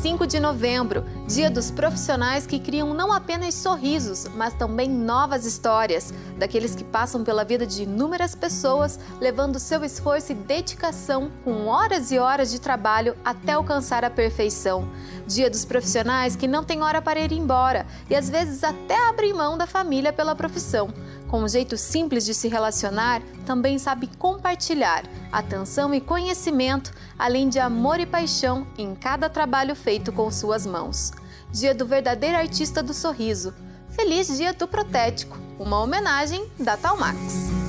5 de novembro, dia dos profissionais que criam não apenas sorrisos, mas também novas histórias, daqueles que passam pela vida de inúmeras pessoas, levando seu esforço e dedicação com horas e horas de trabalho até alcançar a perfeição. Dia dos profissionais que não tem hora para ir embora e às vezes até abrem mão da família pela profissão. Com um jeito simples de se relacionar, também sabe compartilhar atenção e conhecimento, além de amor e paixão em cada trabalho feito com suas mãos. Dia do verdadeiro artista do sorriso. Feliz Dia do Protético, uma homenagem da Talmax.